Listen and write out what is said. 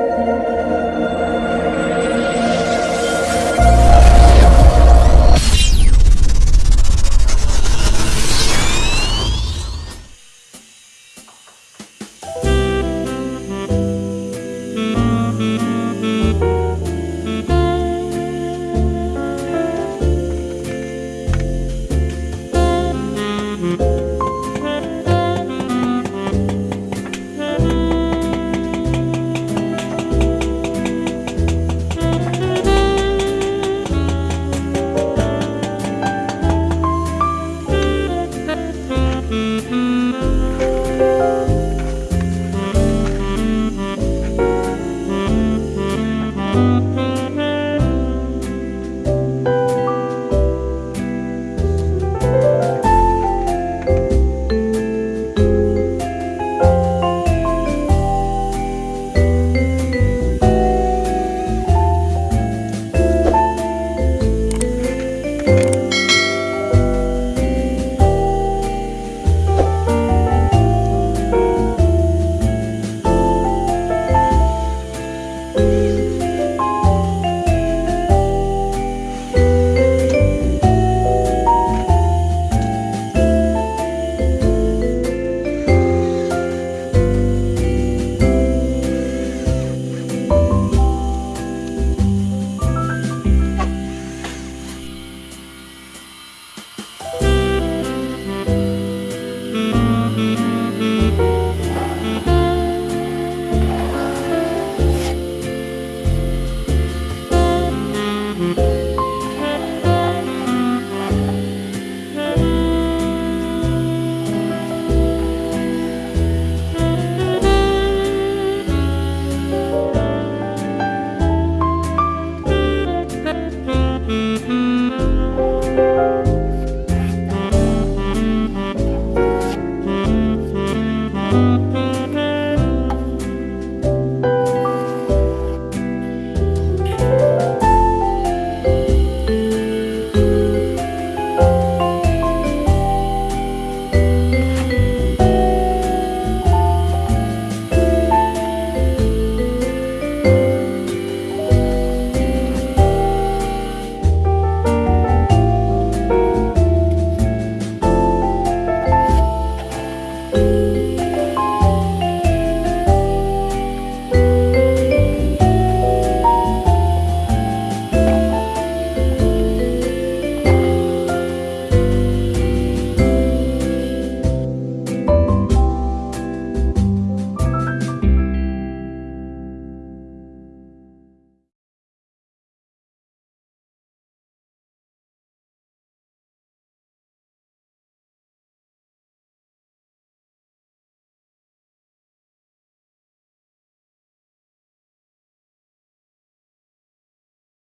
Música